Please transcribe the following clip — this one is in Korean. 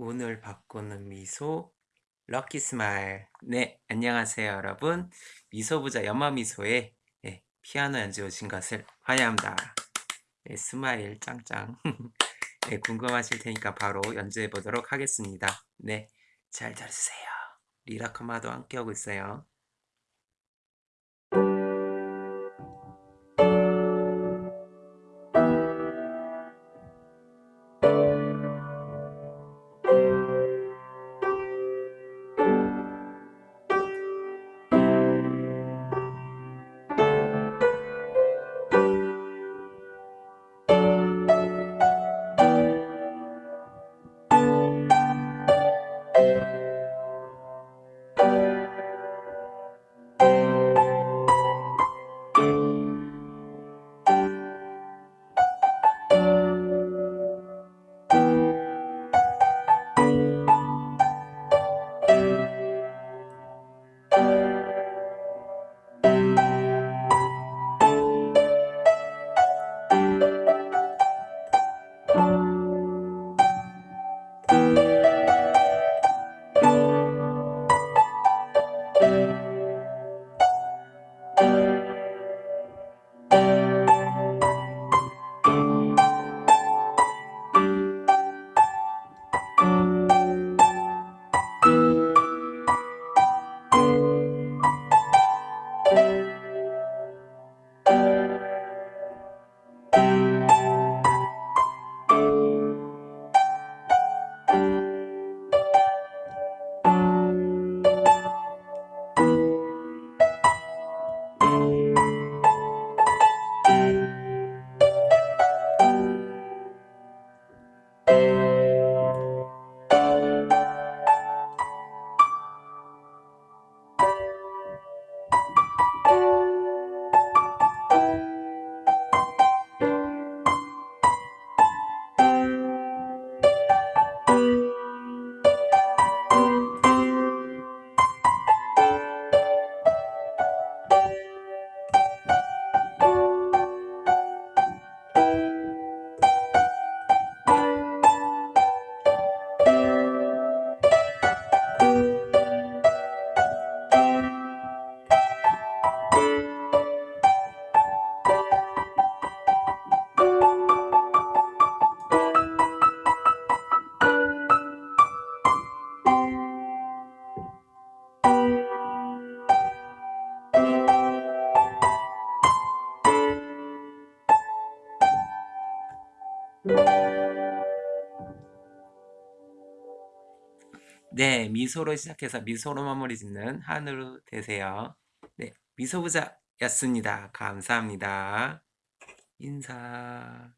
운을 바꾸는 미소 lucky smile 네 안녕하세요 여러분. 미소부자 연마미소에 네, 피아노 연주 오신 것을 환영합니다. 네, smile 짱짱. 네, 궁금하실 테니까 바로 연주해 보도록 하겠습니다. 네 잘 들으세요. 리라카마도 함께 하고 있어요 네, 미소로 시작해서 미소로 마무리 짓는 한우로 되세요. 네, 미소부자였습니다. 감사합니다. 인사.